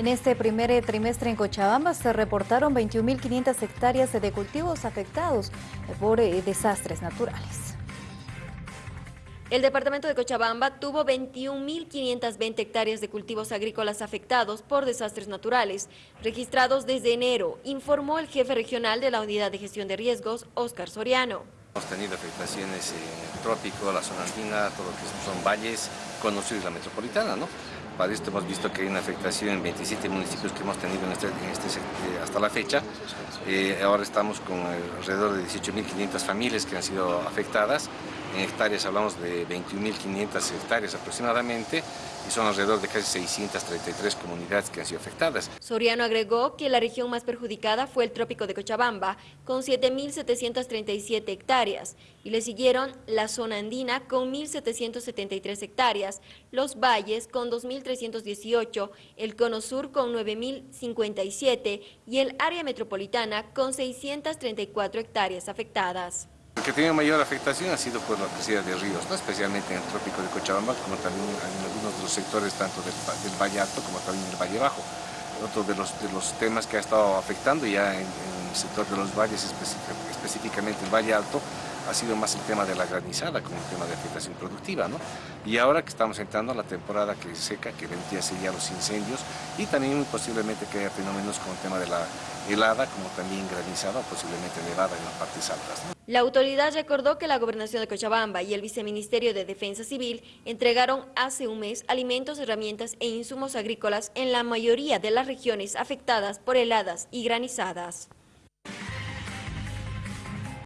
En este primer trimestre en Cochabamba se reportaron 21.500 hectáreas de cultivos afectados por eh, desastres naturales. El departamento de Cochabamba tuvo 21.520 hectáreas de cultivos agrícolas afectados por desastres naturales, registrados desde enero, informó el jefe regional de la Unidad de Gestión de Riesgos, Óscar Soriano. Hemos tenido afectaciones en el trópico, la zona andina, todo lo que son valles, conocidos la metropolitana, ¿no? Para esto hemos visto que hay una afectación en 27 municipios que hemos tenido en este, este eh, hasta la fecha. Eh, ahora estamos con alrededor de 18.500 familias que han sido afectadas. En hectáreas hablamos de 21.500 hectáreas aproximadamente y son alrededor de casi 633 comunidades que han sido afectadas. Soriano agregó que la región más perjudicada fue el trópico de Cochabamba, con 7.737 hectáreas, y le siguieron la zona andina con 1.773 hectáreas, los valles con 2.318, el cono sur con 9.057 y el área metropolitana con 634 hectáreas afectadas. El que tiene mayor afectación ha sido por la crecida de ríos, ¿no? especialmente en el trópico de Cochabamba, como también en algunos de los sectores tanto del, Valle Alto como también del Valle Bajo. Otro de los, de los temas que ha estado afectando ya en, el sector de los valles, específicamente el Valle Alto, ha sido más el tema de la granizada como un tema de afectación productiva. ¿no? Y ahora que estamos entrando a la temporada que seca, que vendría a los incendios, y también posiblemente que haya fenómenos como el tema de la helada, como también granizada o posiblemente nevada en las partes altas. La autoridad recordó que la Gobernación de Cochabamba y el Viceministerio de Defensa Civil entregaron hace un mes alimentos, herramientas e insumos agrícolas en la mayoría de las regiones afectadas por heladas y granizadas.